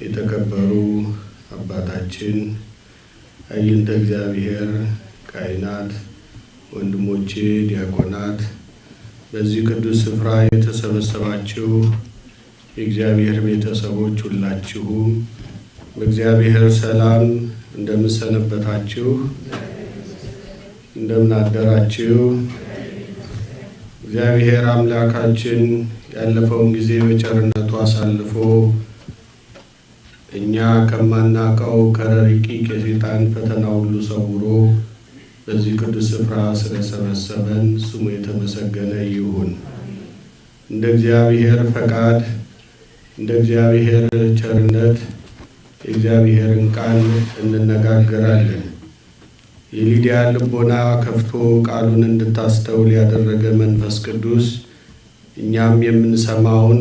የተከበሩ አባታችን አይንተ እግዚአብሔር ካህናት፣ ወንድሞቼ ዲያቆናት፣ በዚህ ቅዱስ ስፍራ የተሰበሰባችሁ የእግዚአብሔር ቤተሰቦች ሁላችሁም በእግዚአብሔር ሰላም እንደምሰነበታችሁ እንደምን አደራችሁ። እግዚአብሔር አምላካችን ያለፈውን ጊዜ በቸርነቱ አሳልፎ እኛ ከማናውቀው ከረቂቅ የሰይጣን ፈተና ሁሉ ሰውሮ በዚህ ቅዱስ ስፍራ ስለሰበሰበን ስሙ የተመሰገነ ይሁን። እንደ እግዚአብሔር ፈቃድ እንደ እግዚአብሔር ቸርነት የእግዚአብሔርን ቃል እንነጋገራለን። የሊዲያ ልቦና ከፍቶ ቃሉን እንድታስተውል ያደረገ መንፈስ ቅዱስ እኛም የምንሰማውን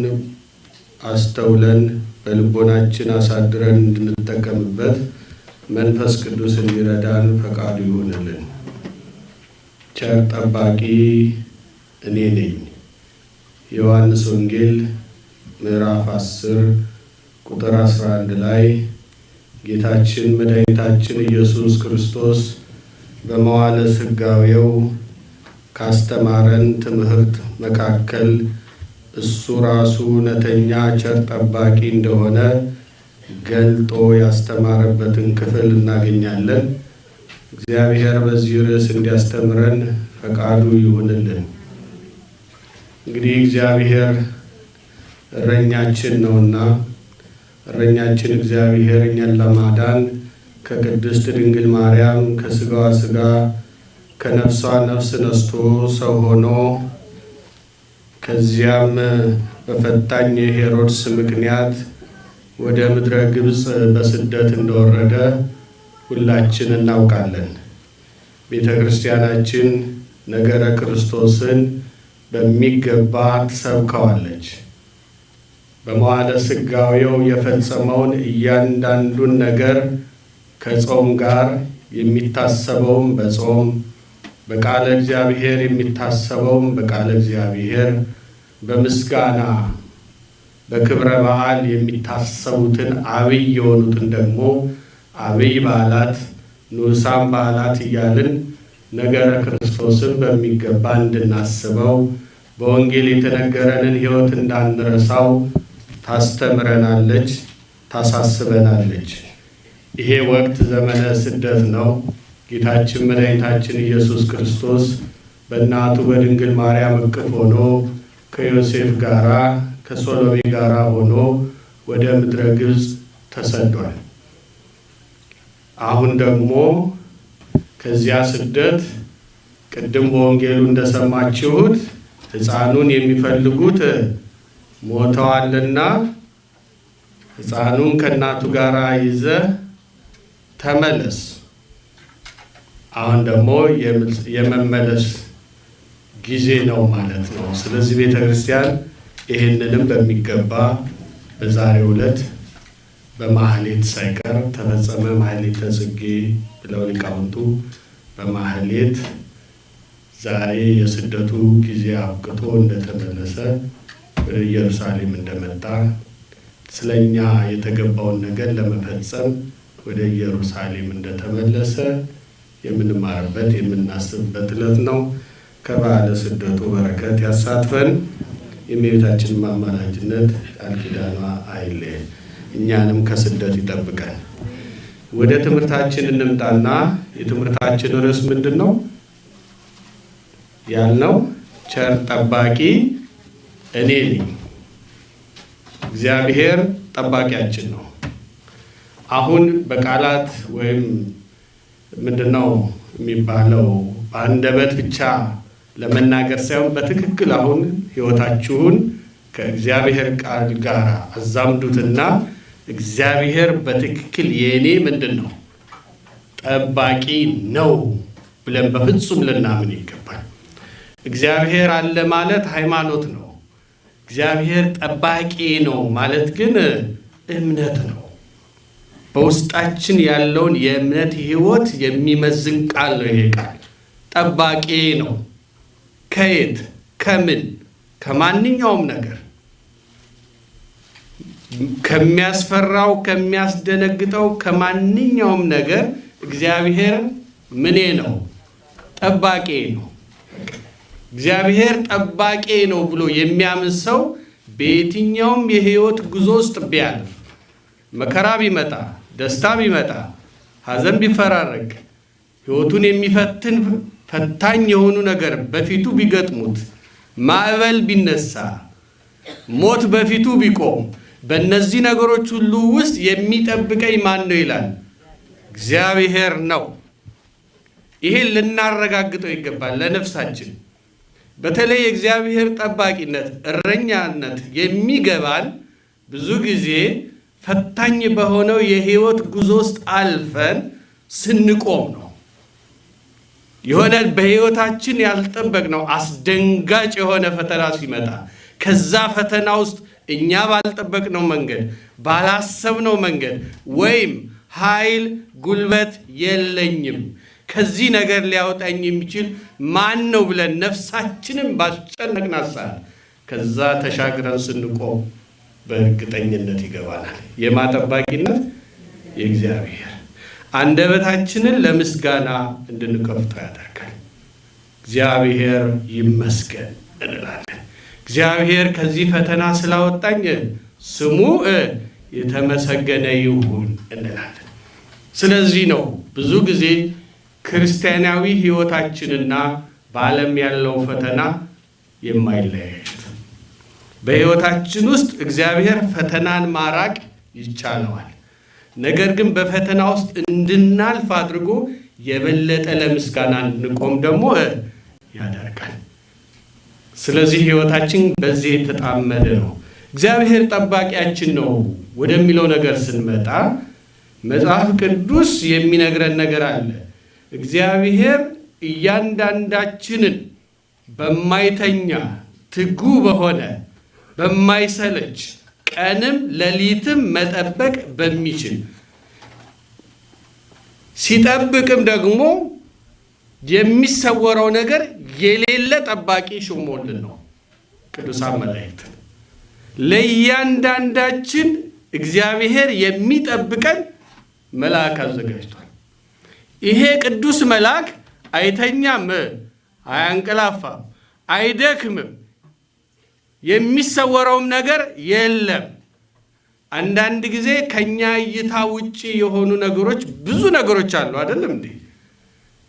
አስተውለን በልቦናችን አሳድረን እንድንጠቀምበት መንፈስ ቅዱስ እንዲረዳን ፈቃዱ ይሁንልን። ቸር ጠባቂ እኔ ነኝ። ዮሐንስ ወንጌል ምዕራፍ 10 ቁጥር 11 ላይ ጌታችን መድኃኒታችን ኢየሱስ ክርስቶስ በመዋዕለ ሥጋዌው ካስተማረን ትምህርት መካከል እሱ ራሱ እውነተኛ ቸር ጠባቂ እንደሆነ ገልጦ ያስተማረበትን ክፍል እናገኛለን። እግዚአብሔር በዚህ ርዕስ እንዲያስተምረን ፈቃዱ ይሁንልን። እንግዲህ እግዚአብሔር እረኛችን ነውና እረኛችን እግዚአብሔር እኛን ለማዳን ከቅድስት ድንግል ማርያም ከስጋዋ ስጋ ከነፍሷ ነፍስ ነስቶ ሰው ሆኖ ከዚያም በፈታኝ ሄሮድስ ምክንያት ወደ ምድረ ግብፅ በስደት እንደወረደ ሁላችን እናውቃለን። ቤተ ክርስቲያናችን ነገረ ክርስቶስን በሚገባ ትሰብከዋለች። በመዋዕለ ሥጋዌው የፈጸመውን እያንዳንዱን ነገር ከጾም ጋር የሚታሰበውም በጾም በቃለ እግዚአብሔር የሚታሰበውም በቃለ እግዚአብሔር በምስጋና በክብረ በዓል የሚታሰቡትን አብይ የሆኑትን ደግሞ አብይ በዓላት ንዑሳን በዓላት እያልን ነገረ ክርስቶስን በሚገባ እንድናስበው በወንጌል የተነገረንን ሕይወት እንዳንረሳው ታስተምረናለች፣ ታሳስበናለች። ይሄ ወቅት ዘመነ ስደት ነው። ጌታችን መድኃኒታችን ኢየሱስ ክርስቶስ በእናቱ በድንግል ማርያም እቅፍ ሆኖ ከዮሴፍ ጋራ ከሶሎሜ ጋራ ሆኖ ወደ ምድረ ግብፅ ተሰዷል። አሁን ደግሞ ከዚያ ስደት ቅድም በወንጌሉ እንደሰማችሁት ሕፃኑን የሚፈልጉት ሞተዋልና ሕፃኑን ከእናቱ ጋር ይዘ ተመለስ። አሁን ደግሞ የመመለስ ጊዜ ነው ማለት ነው። ስለዚህ ቤተ ክርስቲያን ይህንንም በሚገባ በዛሬው ዕለት በማህሌት ሳይቀር ተፈጸመ ማህሌተ ጽጌ ብለው ሊቃውንቱ በማህሌት ዛሬ የስደቱ ጊዜ አብቅቶ እንደተመለሰ ወደ ኢየሩሳሌም እንደመጣ ስለኛ የተገባውን ነገር ለመፈጸም ወደ ኢየሩሳሌም እንደተመለሰ የምንማርበት የምናስብበት ዕለት ነው። ከበዓለ ስደቱ በረከት ያሳትፈን። የእመቤታችን አማላጅነት ቃል ኪዳኗ አይለየን፣ እኛንም ከስደት ይጠብቀን። ወደ ትምህርታችን እንምጣና የትምህርታችን ርዕስ ምንድን ነው ያልነው? ቸር ጠባቂ እኔ ነኝ። እግዚአብሔር ጠባቂያችን ነው። አሁን በቃላት ወይም ምንድን ነው የሚባለው በአንደበት ብቻ ለመናገር ሳይሆን በትክክል አሁን ሕይወታችሁን ከእግዚአብሔር ቃል ጋር አዛምዱትና እግዚአብሔር በትክክል የእኔ ምንድን ነው ጠባቂ ነው ብለን በፍጹም ልናምን ይገባል። እግዚአብሔር አለ ማለት ሃይማኖት ነው። እግዚአብሔር ጠባቂ ነው ማለት ግን እምነት ነው። በውስጣችን ያለውን የእምነት ሕይወት የሚመዝን ቃል ነው። ይሄ ቃል ጠባቂ ነው። ከየት ከምን ከማንኛውም ነገር ከሚያስፈራው ከሚያስደነግጠው ከማንኛውም ነገር እግዚአብሔር ምኔ ነው? ጠባቄ ነው። እግዚአብሔር ጠባቄ ነው ብሎ የሚያምን ሰው በየትኛውም የህይወት ጉዞ ውስጥ ቢያልፍ፣ መከራ ቢመጣ፣ ደስታ ቢመጣ፣ ሐዘን ቢፈራረቅ፣ ህይወቱን የሚፈትን ፈታኝ የሆኑ ነገር በፊቱ ቢገጥሙት፣ ማዕበል ቢነሳ፣ ሞት በፊቱ ቢቆም፣ በእነዚህ ነገሮች ሁሉ ውስጥ የሚጠብቀኝ ማን ነው ይላል? እግዚአብሔር ነው። ይሄን ልናረጋግጠው ይገባል ለነፍሳችን። በተለይ የእግዚአብሔር ጠባቂነት እረኛነት የሚገባን ብዙ ጊዜ ፈታኝ በሆነው የህይወት ጉዞ ውስጥ አልፈን ስንቆም ነው። የሆነ በህይወታችን ያልጠበቅነው አስደንጋጭ የሆነ ፈተና ሲመጣ ከዛ ፈተና ውስጥ እኛ ባልጠበቅነው መንገድ ባላሰብነው መንገድ ወይም ኃይል ጉልበት የለኝም ከዚህ ነገር ሊያወጣኝ የሚችል ማን ነው ብለን ነፍሳችንን ባስጨነቅናት ሰዓት ከዛ ተሻግረን ስንቆም በእርግጠኝነት ይገባናል። የማጠባቂነት የእግዚአብሔር አንደበታችንን ለምስጋና እንድንከፍተው ያደርጋል። እግዚአብሔር ይመስገን እንላለን። እግዚአብሔር ከዚህ ፈተና ስላወጣኝ ስሙ የተመሰገነ ይሁን እንላለን። ስለዚህ ነው ብዙ ጊዜ ክርስቲያናዊ ሕይወታችንና በዓለም ያለው ፈተና የማይለያዩት። በሕይወታችን ውስጥ እግዚአብሔር ፈተናን ማራቅ ይቻለዋል። ነገር ግን በፈተና ውስጥ እንድናልፍ አድርጎ የበለጠ ለምስጋና እንድንቆም ደግሞ ያደርጋል። ስለዚህ ሕይወታችን በዚህ የተጣመደ ነው። እግዚአብሔር ጠባቂያችን ነው ወደሚለው ነገር ስንመጣ መጽሐፍ ቅዱስ የሚነግረን ነገር አለ። እግዚአብሔር እያንዳንዳችንን በማይተኛ ትጉ በሆነ በማይሰለች ቀንም ሌሊትም መጠበቅ በሚችል ሲጠብቅም ደግሞ የሚሰወረው ነገር የሌለ ጠባቂ ሾሞልን ነው። ቅዱሳን መላእክት ለእያንዳንዳችን እግዚአብሔር የሚጠብቀን መልአክ አዘጋጅቷል። ይሄ ቅዱስ መልአክ አይተኛም፣ አያንቀላፋም፣ አይደክምም፣ የሚሰወረውም ነገር የለም። አንዳንድ ጊዜ ከኛ እይታ ውጪ የሆኑ ነገሮች ብዙ ነገሮች አሉ። አይደለም እንዴ?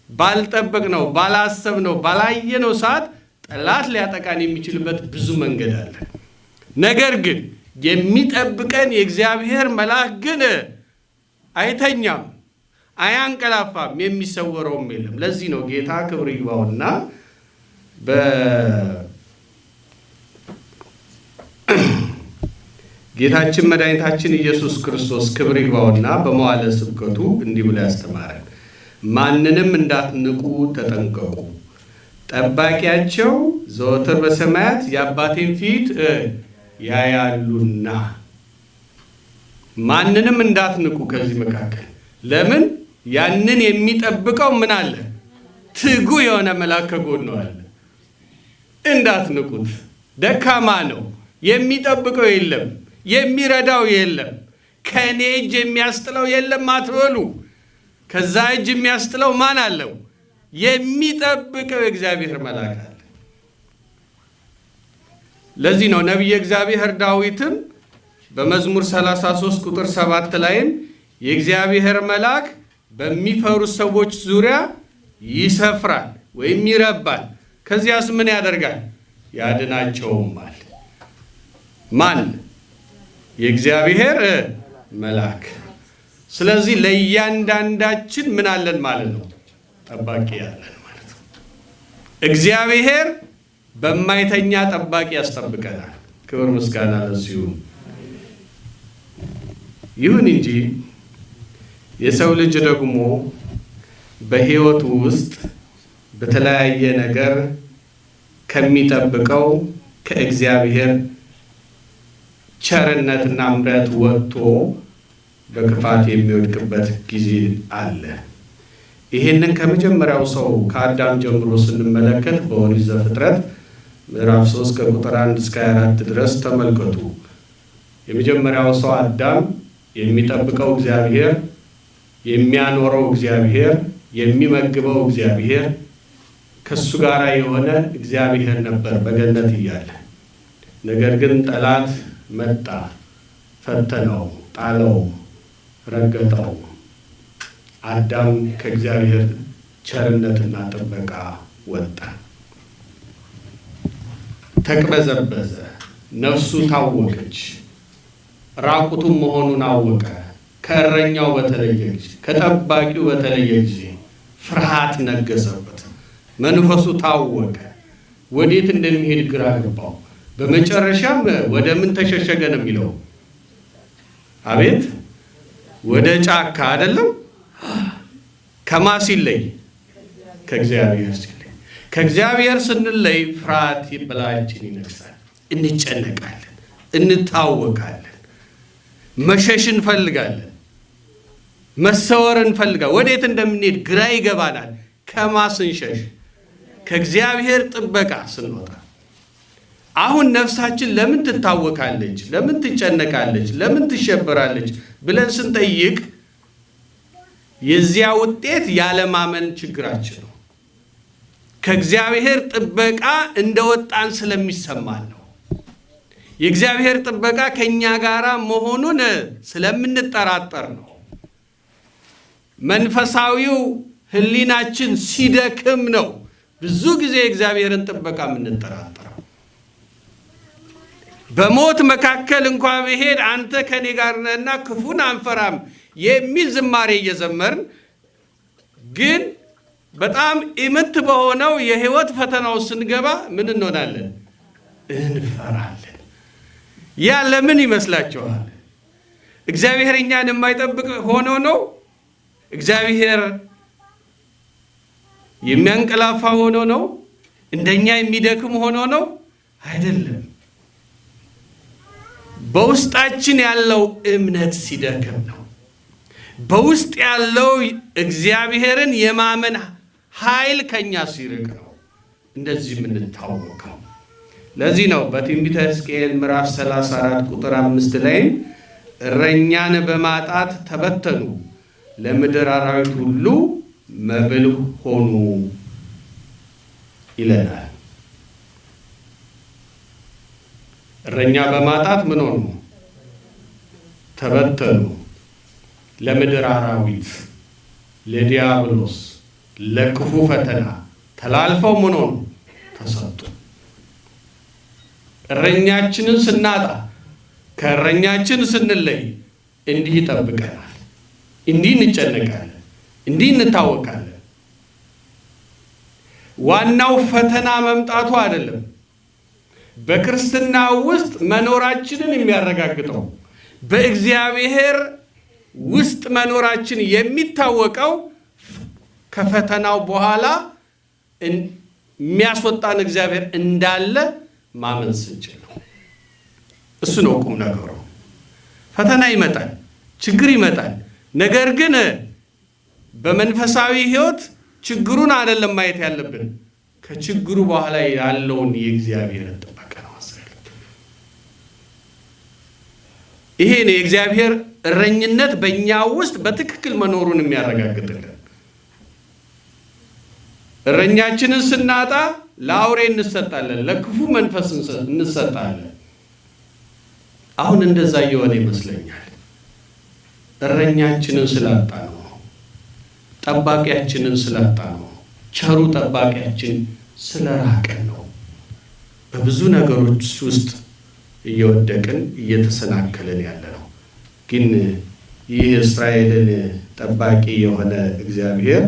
ባልጠበቅነው፣ ባላሰብነው፣ ባላየነው ሰዓት ጠላት ሊያጠቃን የሚችልበት ብዙ መንገድ አለ። ነገር ግን የሚጠብቀን የእግዚአብሔር መልአክ ግን አይተኛም፣ አያንቀላፋም፣ የሚሰወረውም የለም። ለዚህ ነው ጌታ ክብር ይግባውና ጌታችን መድኃኒታችን ኢየሱስ ክርስቶስ ክብር ይግባውና በመዋለ ስብከቱ እንዲህ ብሎ ያስተማረን፣ ማንንም እንዳትንቁ ተጠንቀቁ፣ ጠባቂያቸው ዘወትር በሰማያት የአባቴን ፊት ያያሉና። ማንንም እንዳትንቁ ከዚህ መካከል ለምን? ያንን የሚጠብቀው ምን አለ? ትጉ የሆነ መልአክ ከጎኑ አለ። እንዳትንቁት። ደካማ ነው፣ የሚጠብቀው የለም የሚረዳው የለም። ከእኔ እጅ የሚያስጥለው የለም አትበሉ። ከዛ እጅ የሚያስጥለው ማን አለው? የሚጠብቀው የእግዚአብሔር መልአክ አለ። ለዚህ ነው ነቢየ እግዚአብሔር ዳዊትም በመዝሙር 33 ቁጥር 7 ላይም የእግዚአብሔር መልአክ በሚፈሩት ሰዎች ዙሪያ ይሰፍራል ወይም ይረባል፣ ከዚያስ ምን ያደርጋል? ያድናቸውማል። ማን? የእግዚአብሔር መልአክ። ስለዚህ ለእያንዳንዳችን ምን አለን ማለት ነው? ጠባቂ ያለን ማለት ነው። እግዚአብሔር በማይተኛ ጠባቂ ያስጠብቀናል። ክብር ምስጋና ለዚሁ ይሁን እንጂ የሰው ልጅ ደግሞ በሕይወቱ ውስጥ በተለያየ ነገር ከሚጠብቀው ከእግዚአብሔር ቸርነትና ምሕረት ወጥቶ በክፋት የሚወድቅበት ጊዜ አለ። ይህንን ከመጀመሪያው ሰው ከአዳም ጀምሮ ስንመለከት በኦሪት ዘፍጥረት ምዕራፍ 3 ከቁጥር 1 እስከ 24 ድረስ ተመልከቱ። የመጀመሪያው ሰው አዳም የሚጠብቀው እግዚአብሔር፣ የሚያኖረው እግዚአብሔር፣ የሚመግበው እግዚአብሔር ከእሱ ጋር የሆነ እግዚአብሔር ነበር በገነት እያለ። ነገር ግን ጠላት መጣ፣ ፈተነው፣ ጣለው፣ ረገጠው። አዳም ከእግዚአብሔር ቸርነትና ጥበቃ ወጣ፣ ተቅበዘበዘ፣ ነፍሱ ታወከች፣ ራቁቱን መሆኑን አወቀ። ከእረኛው በተለየ ጊዜ፣ ከጠባቂው በተለየ ጊዜ ፍርሃት ነገሰበት፣ መንፈሱ ታወቀ፣ ወዴት እንደሚሄድ ግራ ገባው። በመጨረሻም ወደ ምን ተሸሸገ ነው የሚለው? አቤት ወደ ጫካ አይደለም ከማ ሲለይ ከእግዚአብሔር ሲለይ ከእግዚአብሔር ስንለይ ፍርሃት በላያችን ይነግሳል። እንጨነቃለን፣ እንታወቃለን፣ መሸሽ እንፈልጋለን፣ መሰወር እንፈልጋለን። ወዴት እንደምንሄድ ግራ ይገባናል። ከማ ስንሸሽ ከእግዚአብሔር ጥበቃ ስንወጣ አሁን ነፍሳችን ለምን ትታወካለች? ለምን ትጨነቃለች? ለምን ትሸበራለች ብለን ስንጠይቅ የዚያ ውጤት ያለማመን ችግራችን ነው። ከእግዚአብሔር ጥበቃ እንደወጣን ስለሚሰማን ነው። የእግዚአብሔር ጥበቃ ከእኛ ጋር መሆኑን ስለምንጠራጠር ነው። መንፈሳዊው ሕሊናችን ሲደክም ነው ብዙ ጊዜ የእግዚአብሔርን ጥበቃ የምንጠራጠረው። በሞት መካከል እንኳ ብሄድ አንተ ከኔ ጋር ነህና ክፉን አንፈራም የሚል ዝማሬ እየዘመርን ግን በጣም ኢምንት በሆነው የህይወት ፈተናው ስንገባ ምን እንሆናለን? እንፈራለን። ያ ለምን ይመስላችኋል? እግዚአብሔር እኛን የማይጠብቅ ሆኖ ነው? እግዚአብሔር የሚያንቀላፋ ሆኖ ነው? እንደኛ የሚደክም ሆኖ ነው? አይደለም። በውስጣችን ያለው እምነት ሲደክም ነው። በውስጥ ያለው እግዚአብሔርን የማመን ኃይል ከኛ ሲርቅ ነው እንደዚህ የምንታወቀው። ለዚህ ነው በትንቢተ ሕዝቅኤል ምዕራፍ 34 ቁጥር አምስት ላይ እረኛን በማጣት ተበተኑ፣ ለምድር አራዊት ሁሉ መብል ሆኑ ይለናል። እረኛ በማጣት ምን ሆኑ? ተበተኑ ለምድር አራዊት፣ ለዲያብሎስ፣ ለክፉ ፈተና ተላልፈው ምን ሆኑ? ተሰጡ። እረኛችንን ስናጣ ከእረኛችን ስንለይ እንዲህ ይጠብቀናል፣ እንዲህ እንጨነቃለን፣ እንዲህ እንታወቃለን። ዋናው ፈተና መምጣቱ አይደለም፣ በክርስትና ውስጥ መኖራችንን የሚያረጋግጠው በእግዚአብሔር ውስጥ መኖራችን የሚታወቀው ከፈተናው በኋላ የሚያስወጣን እግዚአብሔር እንዳለ ማመን ስንችል ነው። እሱ ነው ቁም ነገሩ። ፈተና ይመጣል፣ ችግር ይመጣል። ነገር ግን በመንፈሳዊ ሕይወት ችግሩን አይደለም ማየት ያለብን፣ ከችግሩ በኋላ ያለውን የእግዚአብሔርን ጥበቃ ነው ማሰብ ያለብን። ይሄ የእግዚአብሔር እረኝነት በእኛ ውስጥ በትክክል መኖሩን የሚያረጋግጥልን። እረኛችንን ስናጣ ለአውሬ እንሰጣለን፣ ለክፉ መንፈስ እንሰጣለን። አሁን እንደዛ እየሆነ ይመስለኛል። እረኛችንን ስላጣ ነው፣ ጠባቂያችንን ስላጣ ነው፣ ቸሩ ጠባቂያችን ስለራቀን ነው። በብዙ ነገሮች ውስጥ እየወደቅን እየተሰናከልን ያለ ነው። ግን ይህ እስራኤልን ጠባቂ የሆነ እግዚአብሔር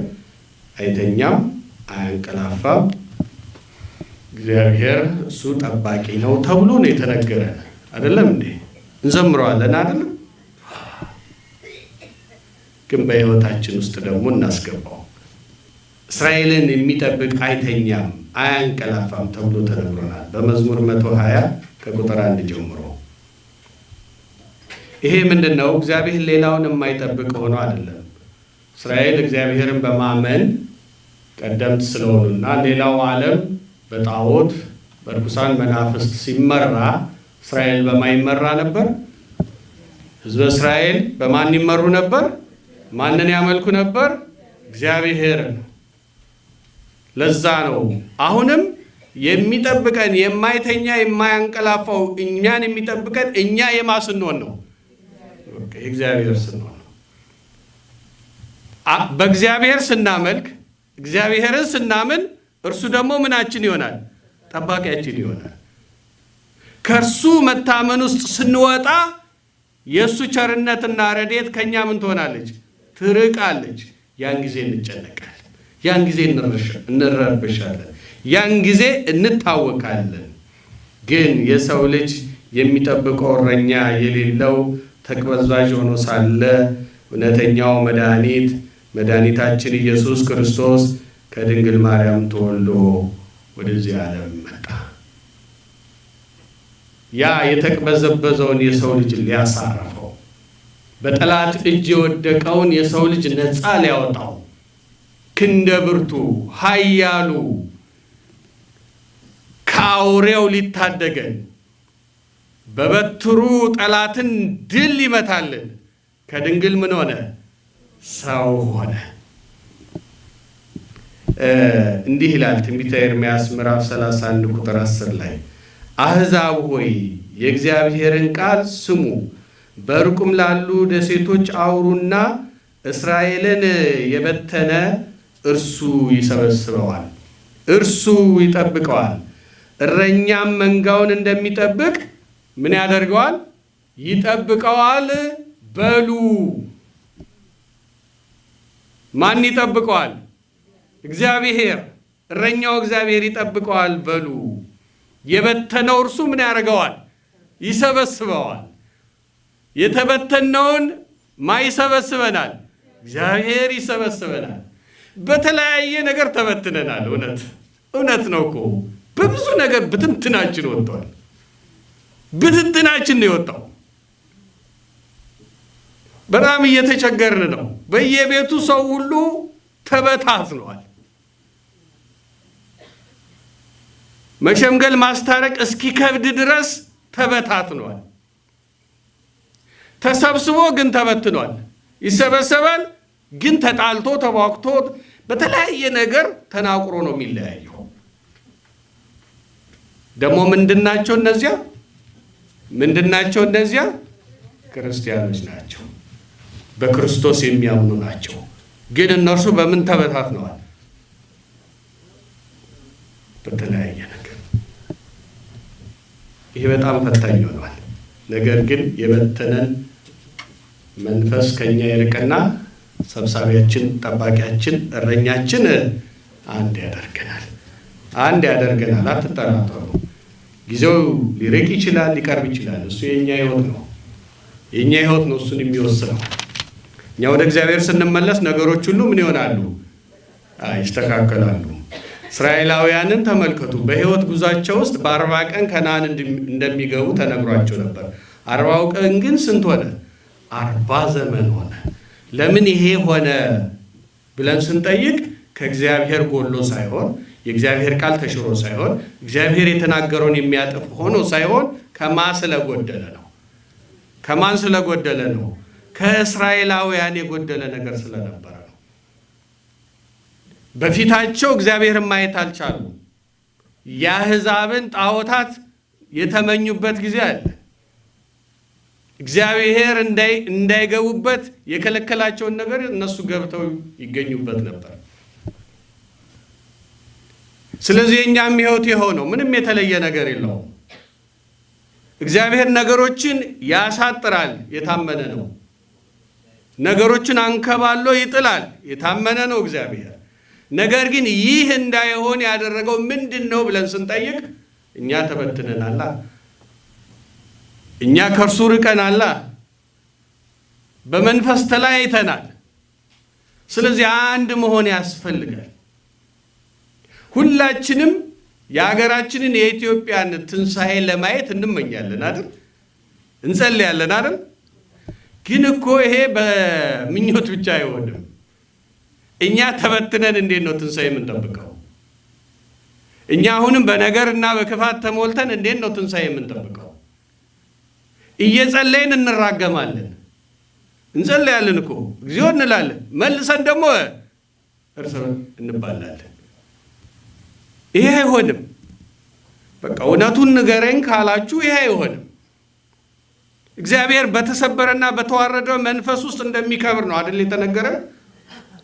አይተኛም፣ አያንቀላፋም። እግዚአብሔር እሱ ጠባቂ ነው ተብሎ ነው የተነገረ አይደለም እንዴ? እንዘምረዋለን አይደለም? ግን በሕይወታችን ውስጥ ደግሞ እናስገባው። እስራኤልን የሚጠብቅ አይተኛም፣ አያንቀላፋም ተብሎ ተነግሮናል በመዝሙር መቶ ሀያ ከቁጥር አንድ ጀምሮ ይሄ ምንድን ነው? እግዚአብሔር ሌላውን የማይጠብቅ ሆኖ አይደለም። እስራኤል እግዚአብሔርን በማመን ቀደምት ስለሆኑና ሌላው ዓለም በጣዖት በርኩሳን መናፍስት ሲመራ እስራኤል በማይመራ ነበር ሕዝበ እስራኤል በማን ይመሩ ነበር? ማንን ያመልኩ ነበር? እግዚአብሔርን። ለዛ ነው አሁንም የሚጠብቀን የማይተኛ የማያንቀላፋው እኛን የሚጠብቀን እኛ የማ ስንሆን ነው? የእግዚአብሔር ስንሆን ነው። በእግዚአብሔር ስናመልክ እግዚአብሔርን ስናምን እርሱ ደግሞ ምናችን ይሆናል? ጠባቂያችን ይሆናል። ከእርሱ መታመን ውስጥ ስንወጣ የእሱ ቸርነትና ረድኤት ከእኛ ምን ትሆናለች? ትርቃለች። ያን ጊዜ እንጨነቃለን። ያን ጊዜ እንረብሻለን። ያን ጊዜ እንታወቃለን። ግን የሰው ልጅ የሚጠብቀው እረኛ የሌለው ተቅበዝባዥ ሆኖ ሳለ እውነተኛው መድኃኒት መድኃኒታችን ኢየሱስ ክርስቶስ ከድንግል ማርያም ተወልዶ ወደዚህ ዓለም መጣ። ያ የተቅበዘበዘውን የሰው ልጅ ሊያሳርፈው፣ በጠላት እጅ የወደቀውን የሰው ልጅ ነፃ ሊያወጣው፣ ክንደ ብርቱ ኃያሉ ከአውሬው ሊታደገን በበትሩ ጠላትን ድል ሊመታልን ከድንግል ምን ሆነ? ሰው ሆነ። እንዲህ ይላል ትንቢተ ኤርምያስ ምዕራፍ 31 ቁጥር 10 ላይ አሕዛብ ሆይ የእግዚአብሔርን ቃል ስሙ፣ በሩቁም ላሉ ደሴቶች አውሩና እስራኤልን የበተነ እርሱ ይሰበስበዋል፣ እርሱ ይጠብቀዋል። እረኛም መንጋውን እንደሚጠብቅ ምን ያደርገዋል? ይጠብቀዋል። በሉ ማን ይጠብቀዋል? እግዚአብሔር። እረኛው እግዚአብሔር ይጠብቀዋል። በሉ የበተነው እርሱ ምን ያደርገዋል? ይሰበስበዋል። የተበተነውን ማ ይሰበስበናል? እግዚአብሔር ይሰበስበናል። በተለያየ ነገር ተበትነናል። እውነት እውነት ነው እኮ በብዙ ነገር ብትንትናችን ወጥቷል። ብትንትናችን ነው የወጣው። በጣም እየተቸገርን ነው። በየቤቱ ሰው ሁሉ ተበታትኗል። መሸምገል ማስታረቅ እስኪከብድ ድረስ ተበታትኗል። ተሰብስቦ ግን ተበትኗል። ይሰበሰባል ግን ተጣልቶ ተቧክቶ በተለያየ ነገር ተናቁሮ ነው የሚለያየው። ደግሞ ምንድናቸው እነዚያ? ምንድናቸው እነዚያ? ክርስቲያኖች ናቸው። በክርስቶስ የሚያምኑ ናቸው። ግን እነርሱ በምን ተበታትነዋል? በተለያየ ነገር። ይሄ በጣም ፈታኝ ሆኗል። ነገር ግን የበተነን መንፈስ ከኛ ይርቅና ሰብሳቢያችን፣ ጠባቂያችን፣ እረኛችን አንድ ያደርገናል። አንድ ያደርገናል። አትጠራጠሩ። ጊዜው ሊርቅ ይችላል፣ ሊቀርብ ይችላል። እሱ የእኛ ህይወት ነው። የእኛ ህይወት ነው እሱን የሚወስነው። እኛ ወደ እግዚአብሔር ስንመለስ ነገሮች ሁሉ ምን ይሆናሉ? ይስተካከላሉ። እስራኤላውያንን ተመልከቱ። በህይወት ጉዟቸው ውስጥ በአርባ ቀን ከነዓን እንደሚገቡ ተነግሯቸው ነበር። አርባው ቀን ግን ስንት ሆነ? አርባ ዘመን ሆነ። ለምን ይሄ ሆነ ብለን ስንጠይቅ ከእግዚአብሔር ጎሎ ሳይሆን የእግዚአብሔር ቃል ተሽሮ ሳይሆን እግዚአብሔር የተናገረውን የሚያጥፍ ሆኖ ሳይሆን ከማን ስለጎደለ ነው። ከማን ስለጎደለ ነው? ከእስራኤላውያን የጎደለ ነገር ስለነበረ ነው። በፊታቸው እግዚአብሔርን ማየት አልቻሉ። የአሕዛብን ጣዖታት የተመኙበት ጊዜ አለ። እግዚአብሔር እንዳይገቡበት የከለከላቸውን ነገር እነሱ ገብተው ይገኙበት ነበር። ስለዚህ የእኛም ሕይወት የሆነው ምንም የተለየ ነገር የለውም። እግዚአብሔር ነገሮችን ያሳጥራል፣ የታመነ ነው። ነገሮችን አንከባሎ ይጥላል፣ የታመነ ነው እግዚአብሔር። ነገር ግን ይህ እንዳይሆን ያደረገው ምንድን ነው ብለን ስንጠይቅ እኛ ተበትነናላ፣ እኛ ከእርሱ ርቀናላ፣ በመንፈስ ተለያይተናል። ስለዚህ አንድ መሆን ያስፈልጋል። ሁላችንም የሀገራችንን የኢትዮጵያን ትንሣኤ ለማየት እንመኛለን አይደል? እንጸልያለን አይደል? ግን እኮ ይሄ በምኞት ብቻ አይሆንም። እኛ ተበትነን እንዴት ነው ትንሣኤ የምንጠብቀው? እኛ አሁንም በነገር እና በክፋት ተሞልተን እንዴት ነው ትንሣኤ የምንጠብቀው? እየጸለይን እንራገማለን። እንጸለያለን እኮ እግዚኦ እንላለን። መልሰን ደግሞ እርስ እንባላለን። ይሄ አይሆንም። በቃ እውነቱን ንገረኝ ካላችሁ ይሄ አይሆንም። እግዚአብሔር በተሰበረና በተዋረደ መንፈስ ውስጥ እንደሚከብር ነው አይደል የተነገረ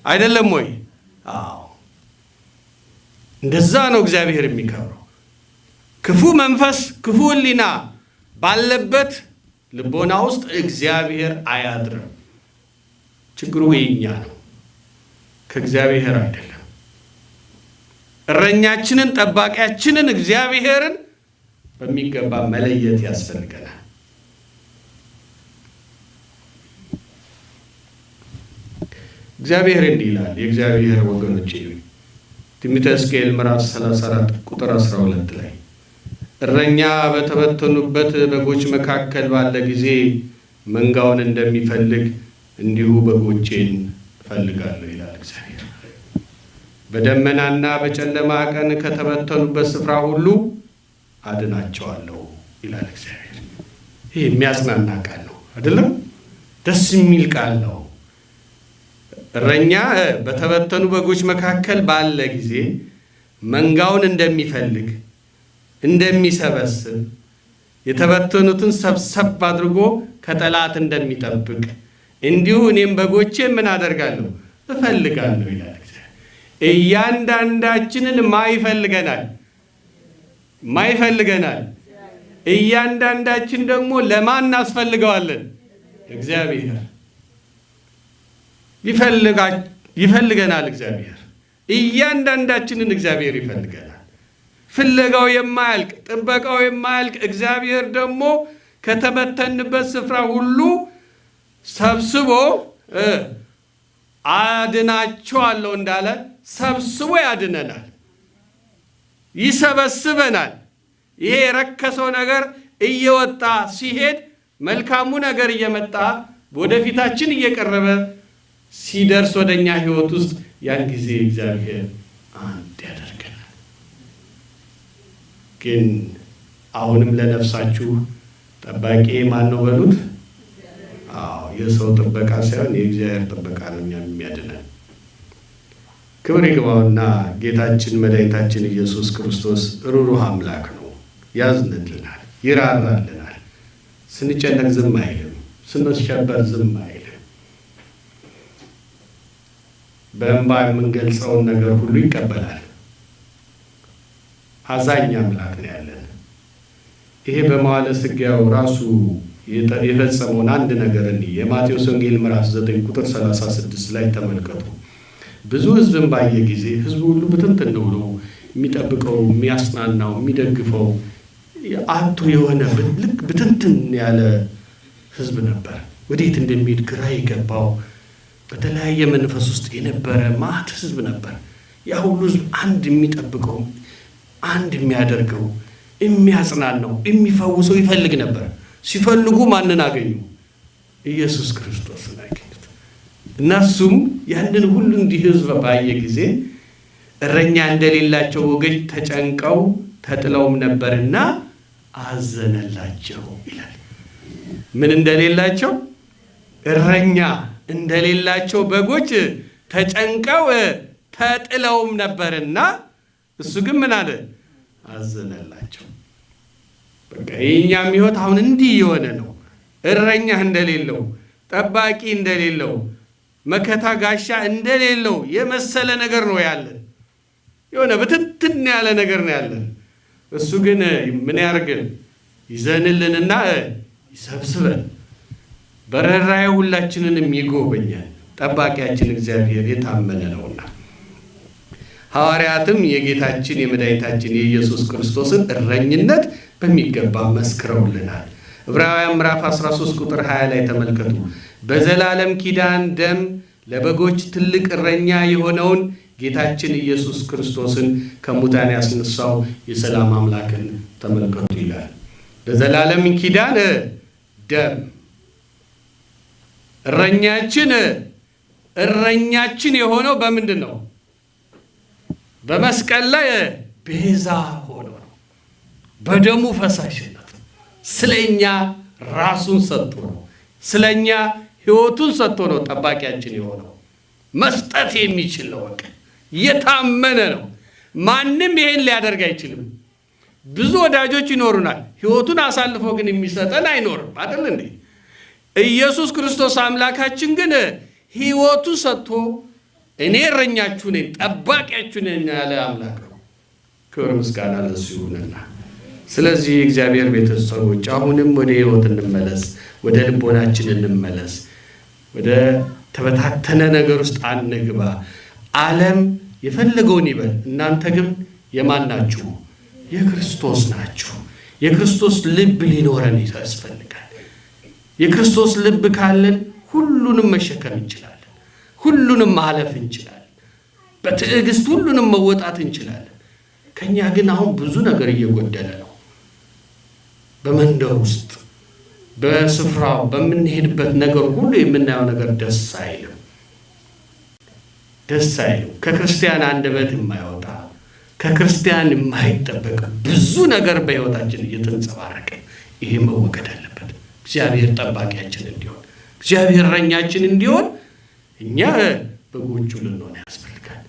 አይደለም ወይ? አዎ እንደዛ ነው እግዚአብሔር የሚከብረው። ክፉ መንፈስ ክፉ ሕሊና ባለበት ልቦና ውስጥ እግዚአብሔር አያድርም። ችግሩ የኛ ነው፣ ከእግዚአብሔር አይደለም። እረኛችንን ጠባቂያችንን እግዚአብሔርን በሚገባ መለየት ያስፈልገናል። እግዚአብሔር እንዲህ ይላል። የእግዚአብሔር ወገኖች ትንቢተ ሕዝቅኤል ምዕራፍ 34 ቁጥር 12 ላይ እረኛ በተበተኑበት በጎች መካከል ባለ ጊዜ መንጋውን እንደሚፈልግ እንዲሁ በጎቼን እፈልጋለሁ ይላል እግዚአብሔር። በደመናና በጨለማ ቀን ከተበተኑበት ስፍራ ሁሉ አድናቸዋለሁ ይላል እግዚአብሔር። ይህ የሚያጽናና ቃል ነው አይደለም? ደስ የሚል ቃል ነው። እረኛ በተበተኑ በጎች መካከል ባለ ጊዜ መንጋውን እንደሚፈልግ እንደሚሰበስብ የተበተኑትን ሰብሰብ አድርጎ ከጠላት እንደሚጠብቅ እንዲሁ እኔም በጎቼ ምን አደርጋለሁ እፈልጋለሁ ይላል። እያንዳንዳችንን ማ ይፈልገናል ማ ይፈልገናል። እያንዳንዳችን ደግሞ ለማን እናስፈልገዋለን? እግዚአብሔር ይፈልገናል። እግዚአብሔር እያንዳንዳችንን እግዚአብሔር ይፈልገናል። ፍለጋው የማያልቅ ጥበቃው የማያልቅ እግዚአብሔር ደግሞ ከተበተንበት ስፍራ ሁሉ ሰብስቦ አድናቸዋለሁ እንዳለ ሰብስቦ ያድነናል፣ ይሰበስበናል። ይሄ የረከሰው ነገር እየወጣ ሲሄድ መልካሙ ነገር እየመጣ ወደፊታችን እየቀረበ ሲደርስ ወደ እኛ ሕይወት ውስጥ ያን ጊዜ እግዚአብሔር አንድ ያደርገናል። ግን አሁንም ለነፍሳችሁ ጠባቂ ማን ነው በሉት። አዎ የሰው ጥበቃ ሳይሆን የእግዚአብሔር ጥበቃ ነው እኛን የሚያድነን። ክብር ይግባውና ጌታችን መድኃኒታችን ኢየሱስ ክርስቶስ ሩሩህ አምላክ ነው። ያዝንልናል፣ ይራራልናል። ስንጨነቅ ዝም አይልም፣ ስንሸበር ዝም አይልም። በእንባ የምንገልጸውን ነገር ሁሉ ይቀበላል። አዛኝ አምላክ ነው ያለን። ይሄ በመዋዕለ ሥጋዌው ራሱ የፈጸመውን አንድ ነገር እንዲህ የማቴዎስ ወንጌል ምዕራፍ 9 ቁጥር 36 ላይ ተመልከቱ። ብዙ ሕዝብን ባየ ጊዜ ሕዝቡ ሁሉ ብትንትን ብሎ የሚጠብቀው የሚያጽናናው፣ የሚደግፈው አቶ የሆነ ልክ ብትንትን ያለ ሕዝብ ነበር። ወዴት እንደሚሄድ ግራ የገባው በተለያየ መንፈስ ውስጥ የነበረ ማት ሕዝብ ነበር። ያ ሁሉ ሕዝብ አንድ የሚጠብቀው አንድ የሚያደርገው የሚያጽናናው የሚፈውሰው ይፈልግ ነበር። ሲፈልጉ ማንን አገኙ? ኢየሱስ ክርስቶስን አገኙት። እነሱም ያንን ሁሉ እንዲህ ሕዝብ ባየ ጊዜ እረኛ እንደሌላቸው ወገን ተጨንቀው ተጥለውም ነበርና አዘነላቸው ይላል። ምን እንደሌላቸው? እረኛ እንደሌላቸው በጎች ተጨንቀው ተጥለውም ነበርና እሱ ግን ምን አለ? አዘነላቸው። በቃ የእኛም ሕይወት አሁን እንዲህ የሆነ ነው። እረኛ እንደሌለው፣ ጠባቂ እንደሌለው፣ መከታ ጋሻ እንደሌለው የመሰለ ነገር ነው ያለን። የሆነ ብትትን ያለ ነገር ነው ያለን። እሱ ግን ምን ያርግን? ይዘንልንና ይሰብስበን፣ በረራዬ ሁላችንንም ይጎበኛል። ጠባቂያችን እግዚአብሔር የታመነ ነውና ሐዋርያትም የጌታችን የመድኃኒታችን የኢየሱስ ክርስቶስን እረኝነት በሚገባ መስክረውልናል። ዕብራውያን ምዕራፍ 13 ቁጥር 20 ላይ ተመልከቱ። በዘላለም ኪዳን ደም ለበጎች ትልቅ እረኛ የሆነውን ጌታችን ኢየሱስ ክርስቶስን ከሙታን ያስነሳው የሰላም አምላክን ተመልከቱ ይላል። በዘላለም ኪዳን ደም እረኛችን እረኛችን የሆነው በምንድን ነው? በመስቀል ላይ ቤዛ ሆኖ ነው። በደሙ ፈሳሽነት ስለ እኛ ራሱን ሰጥቶ ነው። ስለ እኛ ሕይወቱን ሰጥቶ ነው ጠባቂያችን የሆነው። መስጠት የሚችል ነው። በቃ የታመነ ነው። ማንም ይሄን ሊያደርግ አይችልም። ብዙ ወዳጆች ይኖሩናል። ሕይወቱን አሳልፎ ግን የሚሰጠን አይኖርም። አይደል እንዴ? ኢየሱስ ክርስቶስ አምላካችን ግን ሕይወቱ ሰጥቶ እኔ እረኛችሁ ነኝ ጠባቂያችሁ ነኝ ያለ አምላክ ነው። ክብር ምስጋና ለሱ ይሁንና ስለዚህ የእግዚአብሔር ቤተሰቦች አሁንም ወደ ሕይወት እንመለስ፣ ወደ ልቦናችን እንመለስ። ወደ ተበታተነ ነገር ውስጥ አንግባ። ዓለም የፈለገውን ይበል፣ እናንተ ግን የማን ናችሁ? የክርስቶስ ናችሁ። የክርስቶስ ልብ ሊኖረን ያስፈልጋል። የክርስቶስ ልብ ካለን ሁሉንም መሸከም እንችላለን። ሁሉንም ማለፍ እንችላለን። በትዕግስት ሁሉንም መወጣት እንችላለን። ከኛ ግን አሁን ብዙ ነገር እየጎደለ ነው። በመንደር ውስጥ በስፍራው በምንሄድበት ነገር ሁሉ የምናየው ነገር ደስ አይልም፣ ደስ አይልም። ከክርስቲያን አንደበት የማይወጣ ከክርስቲያን የማይጠበቅ ብዙ ነገር በሕይወታችን እየተንጸባረቀ ይሄ መወገድ አለበት። እግዚአብሔር ጠባቂያችን እንዲሆን፣ እግዚአብሔር እረኛችን እንዲሆን እኛ በጎቹ ልንሆን ያስፈልጋል።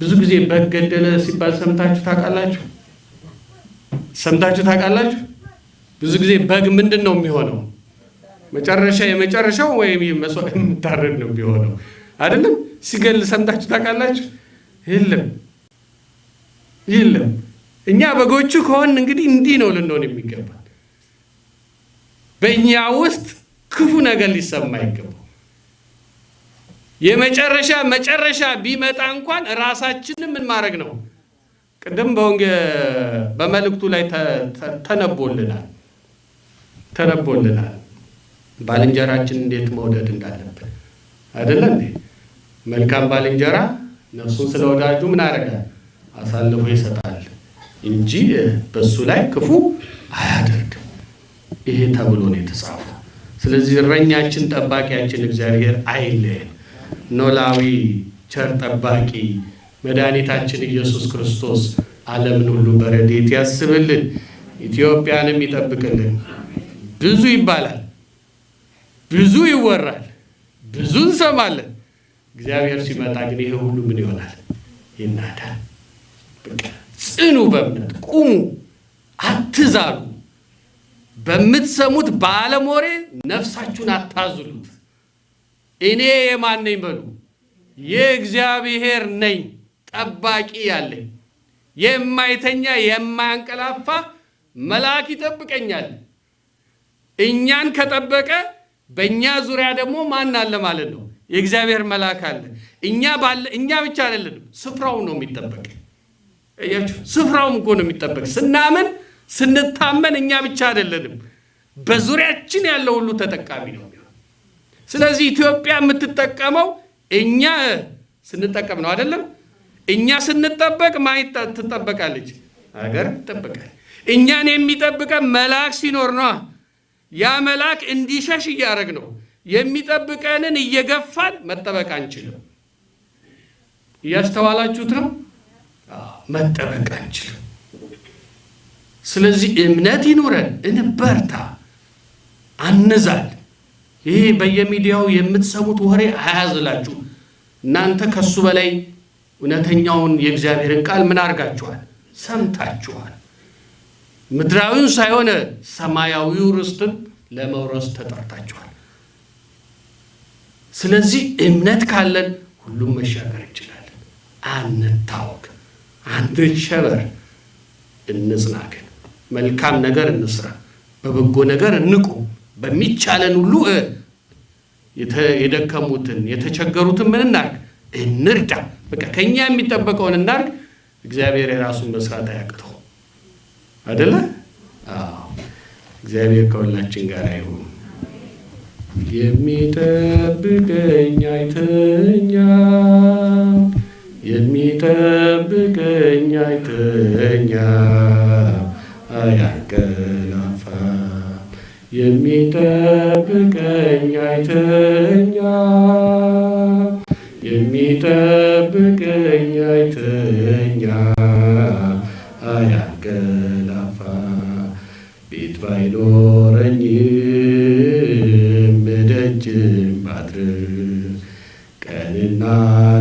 ብዙ ጊዜ በግ ገደለ ሲባል ሰምታችሁ ታውቃላችሁ? ሰምታችሁ ታውቃላችሁ? ብዙ ጊዜ በግ ምንድን ነው የሚሆነው? መጨረሻ የመጨረሻው ወይም መስዋዕት የምታረድ ነው የሚሆነው አይደለም? ሲገል ሰምታችሁ ታውቃላችሁ? የለም የለም። እኛ በጎቹ ከሆን እንግዲህ እንዲህ ነው ልንሆን የሚገባል። በእኛ ውስጥ ክፉ ነገር ሊሰማ አይገባው። የመጨረሻ መጨረሻ ቢመጣ እንኳን ራሳችንን ምን ማድረግ ነው? ቅድም በመልእክቱ ላይ ተነቦልናል ተነቦልናል ባልንጀራችን እንዴት መውደድ እንዳለብን አይደለ እንዴ? መልካም ባልንጀራ ነፍሱን ስለ ወዳጁ ምን ያደርጋል? አሳልፎ ይሰጣል እንጂ በሱ ላይ ክፉ አያደርግም። ይሄ ተብሎ ነው የተጻፈው። ስለዚህ እረኛችን ጠባቂያችን እግዚአብሔር አይለየን። ኖላዊ ቸር ጠባቂ መድኃኒታችን ኢየሱስ ክርስቶስ ዓለምን ሁሉ በረድኤት ያስብልን፣ ኢትዮጵያንም ይጠብቅልን። ብዙ ይባላል፣ ብዙ ይወራል፣ ብዙ እንሰማለን። እግዚአብሔር ሲመጣ ግን ይሄ ሁሉ ምን ይሆናል? ይናዳል። ጽኑ፣ በእምነት ቁሙ፣ አትዛሉ። በምትሰሙት በዓለም ወሬ ነፍሳችሁን አታዝሉት። እኔ የማን ነኝ በሉ። የእግዚአብሔር ነኝ ጠባቂ ያለኝ የማይተኛ የማያንቀላፋ መልአክ ይጠብቀኛል። እኛን ከጠበቀ በእኛ ዙሪያ ደግሞ ማን አለ ማለት ነው? የእግዚአብሔር መልአክ አለ። እኛ ባለ እኛ ብቻ አይደለንም፣ ስፍራው ነው የሚጠበቅ። ስፍራውም እኮ ነው የሚጠበቅ። ስናምን ስንታመን እኛ ብቻ አይደለንም፣ በዙሪያችን ያለው ሁሉ ተጠቃሚ ነው። ስለዚህ ኢትዮጵያ የምትጠቀመው እኛ ስንጠቀም ነው አይደለም። እኛ ስንጠበቅ ማን ትጠበቃለች? ሀገር ትጠበቃል። እኛን የሚጠብቀን መልአክ ሲኖር ነዋ። ያ መልአክ እንዲሸሽ እያደረግ ነው የሚጠብቀንን እየገፋን መጠበቅ አንችልም። እያስተዋላችሁት ነው። መጠበቅ አንችልም። ስለዚህ እምነት ይኑረን፣ እንበርታ፣ አንዛል። ይሄ በየሚዲያው የምትሰሙት ወሬ አያዝላችሁ። እናንተ ከሱ በላይ እውነተኛውን የእግዚአብሔርን ቃል ምን አድርጋችኋል? ሰምታችኋል። ምድራዊውን ሳይሆን ሰማያዊው ርስትን ለመውረስ ተጠርታችኋል። ስለዚህ እምነት ካለን ሁሉም መሻገር እንችላለን። አንታወቅ፣ አንሸበር፣ እንጽና። ግን መልካም ነገር እንስራ፣ በበጎ ነገር እንቁም። በሚቻለን ሁሉ የደከሙትን የተቸገሩትን ምን እናርግ? እንርዳ። በቃ ከኛ የሚጠበቀውን እናርግ። እግዚአብሔር የራሱን መስራት አያቅተው አደለ? እግዚአብሔር ከሁላችን ጋር አይሁን። የሚጠብቀኝ አይተኛ፣ የሚጠብቀኝ አይተኛ፣ አያንቀላፋ የሚጠብቀኝ አይተኛ የሚጠብቀኝ አይተኛ አያንቀላፋ ቤቱ ባይኖረኝም ደጅም ባድር ቀንና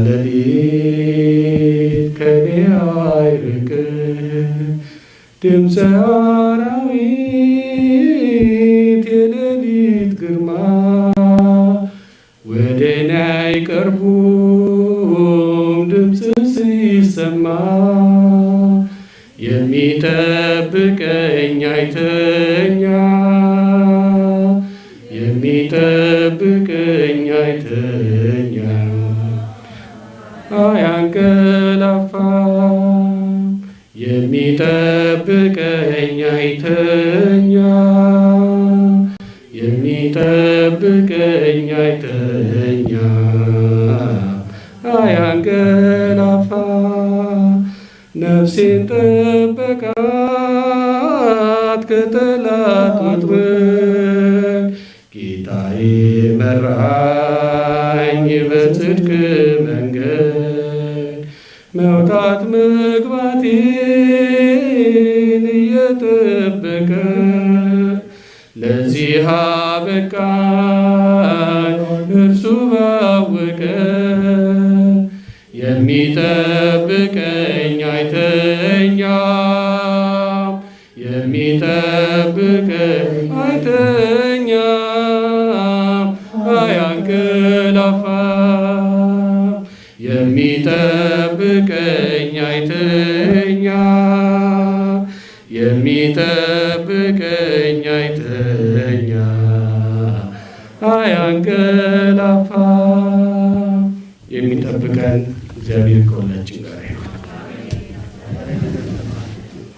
ሌሊት ከኔ አይርቅ። ድምፀ ከጠላት ወጥመድ ጌታዬ መራኝ በጽድቅ መንገድ መውጣት መግባቴን እየጠበቀ ለዚህ አበቃኝ እርሱ ባወቀ የሚጠብቀኝ አያንቀላፋ የሚጠብቀን እግዚአብሔር ከሁላችን